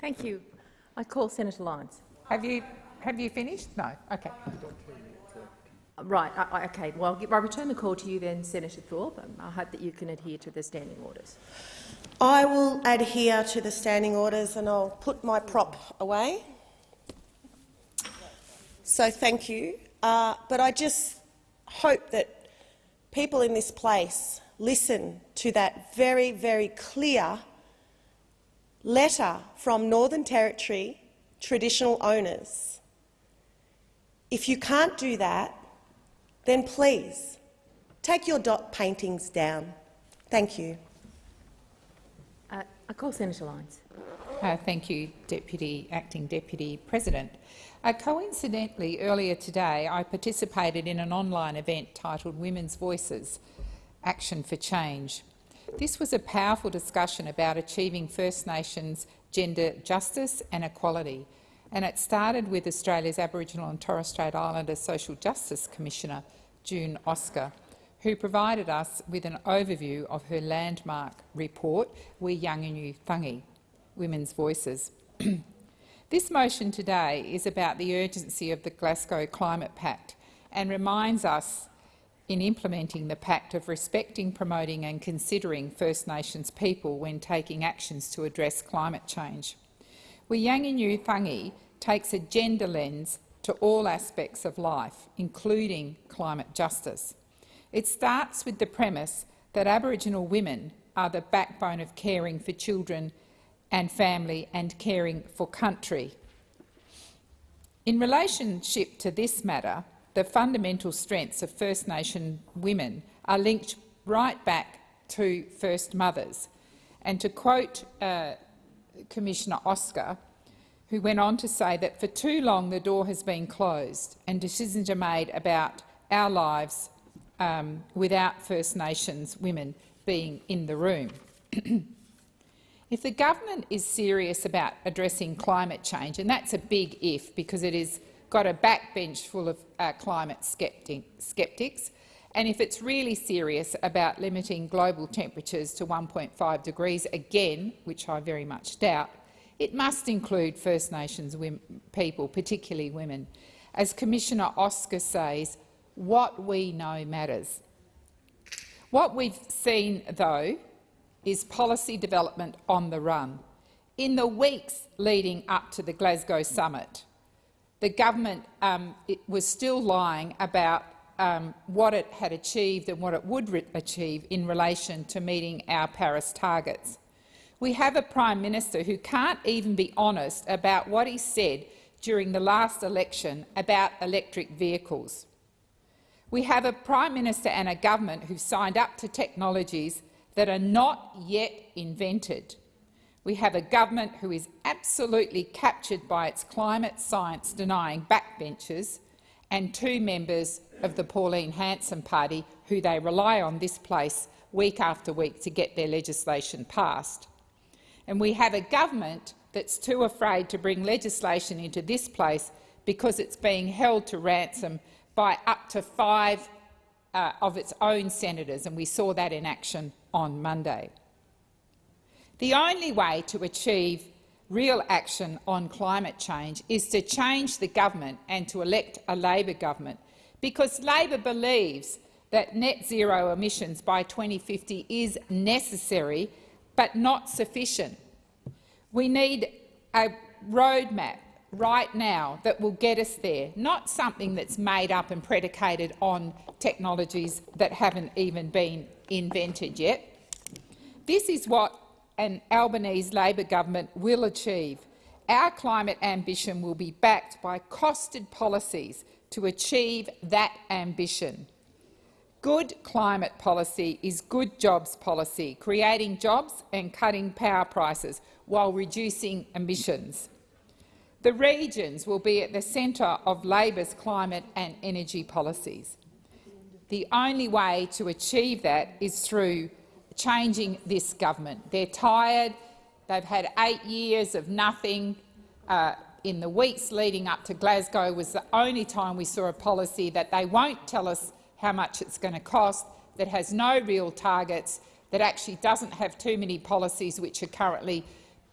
Thank you. I call Senator Lines. Have you have you finished? No. Okay. Right. I, I, okay. Well, I return the call to you then, Senator Thorpe. Um, I hope that you can adhere to the standing orders. I will adhere to the standing orders and I'll put my prop away. So thank you. Uh, but I just hope that people in this place listen to that very, very clear letter from Northern Territory traditional owners. If you can't do that, then please take your dot paintings down. Thank you. Uh, I call Senator Lines. Uh, thank you, Deputy Acting Deputy President. Uh, coincidentally, earlier today I participated in an online event titled Women's Voices – Action for Change. This was a powerful discussion about achieving First Nations gender justice and equality, and it started with Australia's Aboriginal and Torres Strait Islander Social Justice Commissioner, June Oscar, who provided us with an overview of her landmark report, We Yanganyu Thangi, Women's Voices. [clears throat] this motion today is about the urgency of the Glasgow Climate Pact and reminds us in implementing the pact of respecting, promoting and considering First Nations people when taking actions to address climate change. Wiyi Yani U Thangani takes a gender lens to all aspects of life, including climate justice. It starts with the premise that Aboriginal women are the backbone of caring for children and family and caring for country. In relationship to this matter, the fundamental strengths of First Nation women are linked right back to First Mothers. And to quote uh, Commissioner Oscar, who went on to say that for too long the door has been closed and decisions are made about our lives um, without First Nations women being in the room. [clears throat] if the government is serious about addressing climate change, and that's a big if because it has got a backbench full of uh, climate skeptics, and if it's really serious about limiting global temperatures to 1.5 degrees again, which I very much doubt, it must include First Nations people, particularly women. As Commissioner Oscar says, what we know matters. What we've seen, though, is policy development on the run. In the weeks leading up to the Glasgow summit, the government um, was still lying about um, what it had achieved and what it would achieve in relation to meeting our Paris targets. We have a Prime Minister who can't even be honest about what he said during the last election about electric vehicles. We have a Prime Minister and a government who signed up to technologies that are not yet invented. We have a government who is absolutely captured by its climate science denying backbenchers and two members of the Pauline Hanson party who they rely on this place week after week to get their legislation passed. And we have a government that's too afraid to bring legislation into this place because it's being held to ransom by up to five uh, of its own senators, and we saw that in action on Monday. The only way to achieve real action on climate change is to change the government and to elect a Labor government, because Labor believes that net zero emissions by 2050 is necessary but not sufficient. We need a roadmap right now that will get us there, not something that's made up and predicated on technologies that haven't even been invented yet. This is what an Albanese Labor government will achieve. Our climate ambition will be backed by costed policies to achieve that ambition. Good climate policy is good jobs policy, creating jobs and cutting power prices while reducing emissions. The regions will be at the centre of Labor's climate and energy policies. The only way to achieve that is through changing this government. They're tired. They've had eight years of nothing. Uh, in the weeks leading up to Glasgow was the only time we saw a policy that they won't tell us how much it's going to cost, that has no real targets, that actually doesn't have too many policies which are currently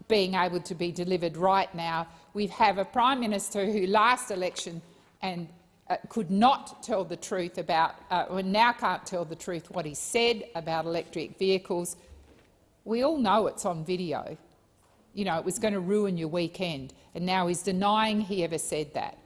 being able to be delivered right now we have a Prime Minister who last election and uh, could not tell the truth about, uh, or now can't tell the truth what he said about electric vehicles. We all know it's on video. You know, it was going to ruin your weekend, and now he's denying he ever said that.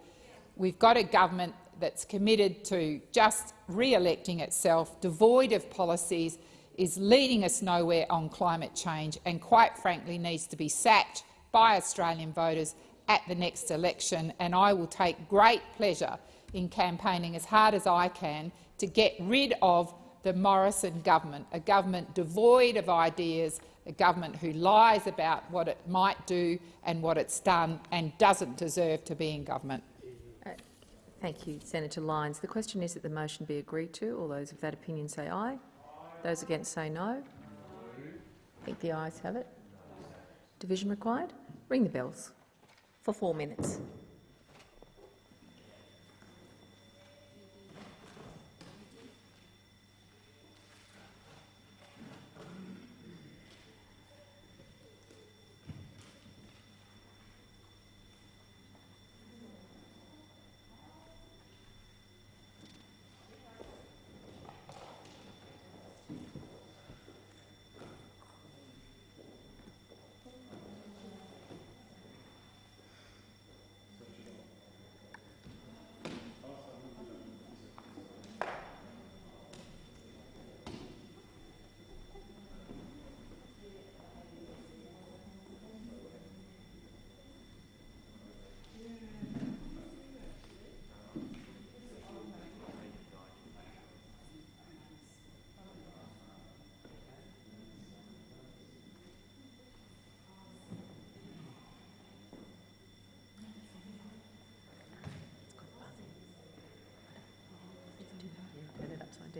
We've got a government that's committed to just re-electing itself, devoid of policies, is leading us nowhere on climate change and, quite frankly, needs to be sacked by Australian voters at the next election, and I will take great pleasure in campaigning as hard as I can to get rid of the Morrison government, a government devoid of ideas, a government who lies about what it might do and what it's done and doesn't deserve to be in government. Uh, thank you, Senator Lines. The question is that the motion be agreed to. All those of that opinion say aye. aye. Those against say no. I think the ayes have it. Division required? Ring the bells for four minutes.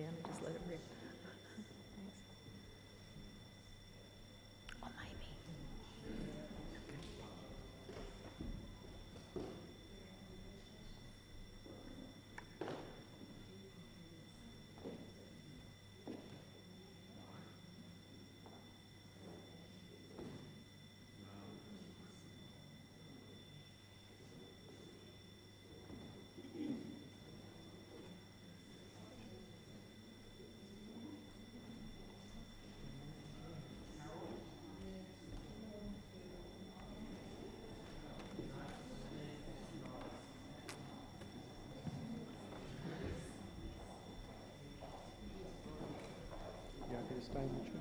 in, just let it rip. time.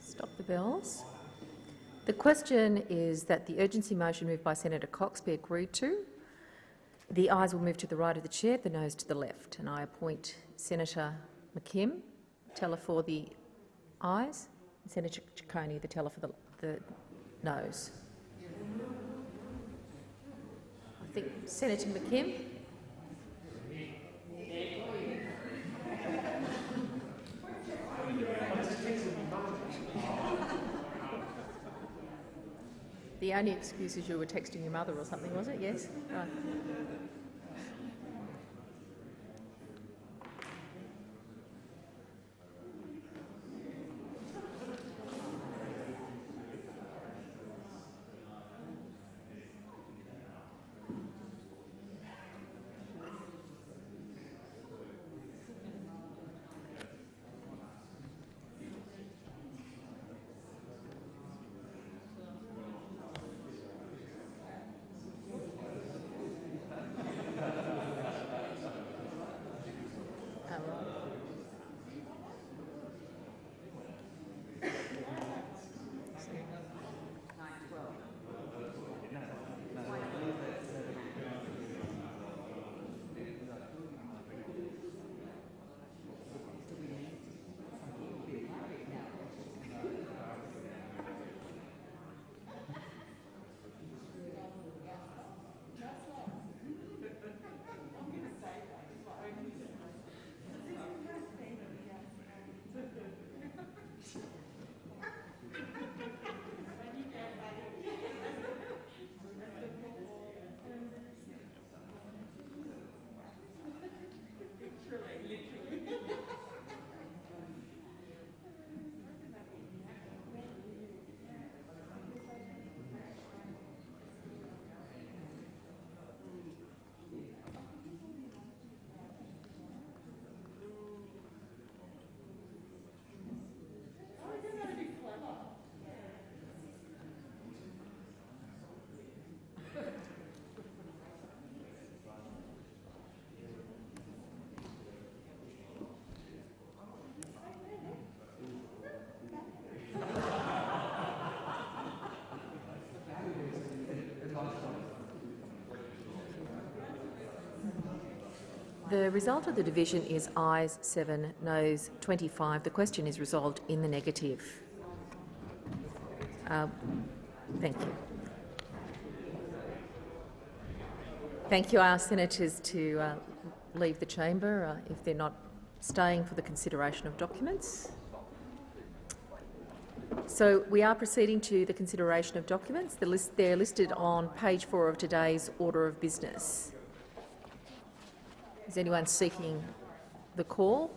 Stop the bells. The question is that the urgency motion moved by Senator Cox be agreed to. The ayes will move to the right of the chair, the noes to the left, and I appoint Senator McKim, teller for the ayes, and Senator Ciccone, the teller for the, the noes. I think Senator McKim. The only excuse is you were texting your mother or something, was it? Yes? Right. The result of the division is ayes 7, noes 25. The question is resolved in the negative. Uh, thank you. Thank you. I ask senators to uh, leave the chamber uh, if they're not staying for the consideration of documents. So we are proceeding to the consideration of documents. The list, they're listed on page four of today's order of business. Is anyone seeking the call?